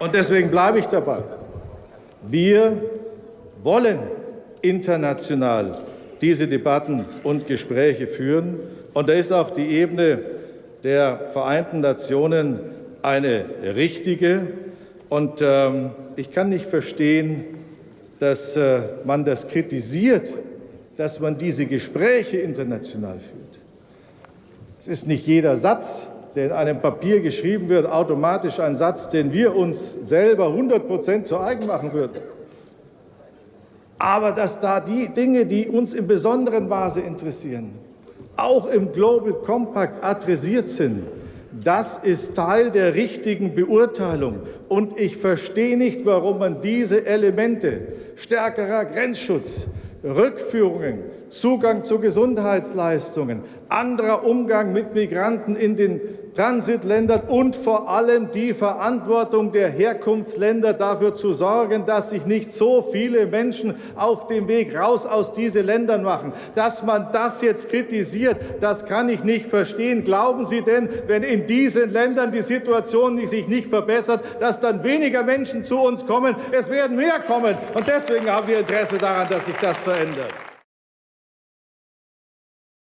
Und deswegen bleibe ich dabei. Wir wollen international diese Debatten und Gespräche führen. Und da ist auch die Ebene der Vereinten Nationen eine richtige. Und ähm, ich kann nicht verstehen, dass äh, man das kritisiert, dass man diese Gespräche international führt. Es ist nicht jeder Satz, der in einem Papier geschrieben wird, automatisch ein Satz, den wir uns selber 100 Prozent zu eigen machen würden. Aber dass da die Dinge, die uns in besonderem Maße interessieren, auch im Global Compact adressiert sind, das ist Teil der richtigen Beurteilung. Und ich verstehe nicht, warum man diese Elemente stärkerer Grenzschutz, Rückführungen, Zugang zu Gesundheitsleistungen, anderer Umgang mit Migranten in den Transitländern und vor allem die Verantwortung der Herkunftsländer dafür zu sorgen, dass sich nicht so viele Menschen auf dem Weg raus aus diesen Ländern machen. Dass man das jetzt kritisiert, das kann ich nicht verstehen. Glauben Sie denn, wenn in diesen Ländern die Situation sich nicht verbessert, dass dann weniger Menschen zu uns kommen? Es werden mehr kommen. Und deswegen haben wir Interesse daran, dass sich das verändert.